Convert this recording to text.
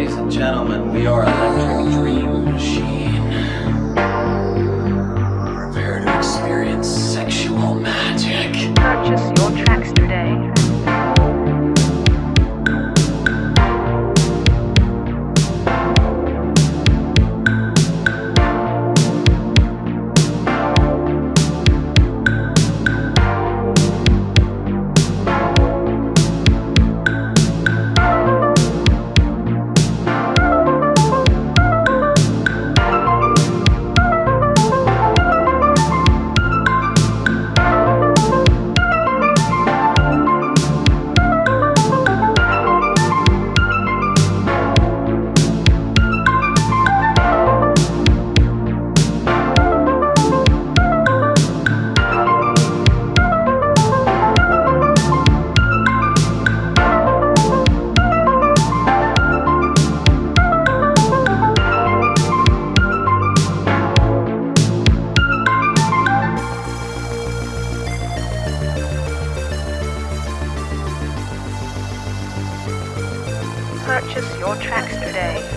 Ladies and gentlemen, we are Electric Dream Machine. your tracks today.